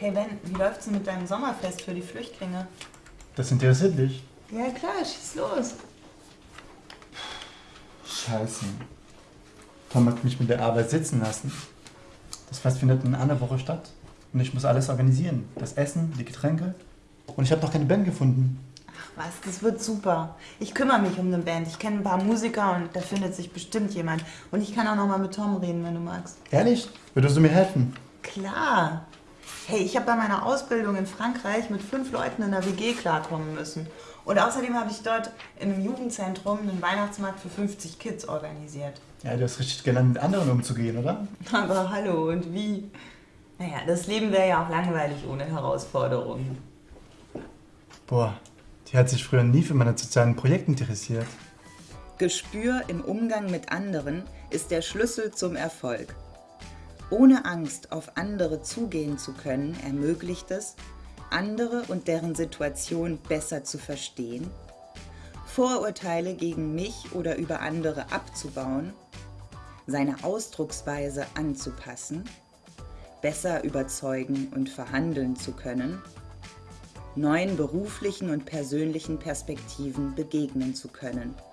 Hey Ben, wie läuft's denn mit deinem Sommerfest für die Flüchtlinge? Das interessiert dich. Ja klar, schieß los. Scheiße. Tom hat mich mit der Arbeit sitzen lassen. Das Fest findet in einer Woche statt. Und ich muss alles organisieren. Das Essen, die Getränke. Und ich habe noch keine Band gefunden. Ach was, das wird super. Ich kümmere mich um eine Band. Ich kenne ein paar Musiker und da findet sich bestimmt jemand. Und ich kann auch noch mal mit Tom reden, wenn du magst. Ehrlich? Würdest du mir helfen? Klar. Hey, ich habe bei meiner Ausbildung in Frankreich mit fünf Leuten in der WG klarkommen müssen. Und außerdem habe ich dort in einem Jugendzentrum einen Weihnachtsmarkt für 50 Kids organisiert. Ja, du hast richtig gelernt, mit anderen umzugehen, oder? Aber hallo, und wie? Naja, das Leben wäre ja auch langweilig ohne Herausforderungen. Boah, die hat sich früher nie für meine sozialen Projekte interessiert. Gespür im Umgang mit anderen ist der Schlüssel zum Erfolg. Ohne Angst auf andere zugehen zu können, ermöglicht es, andere und deren Situation besser zu verstehen, Vorurteile gegen mich oder über andere abzubauen, seine Ausdrucksweise anzupassen, besser überzeugen und verhandeln zu können, neuen beruflichen und persönlichen Perspektiven begegnen zu können –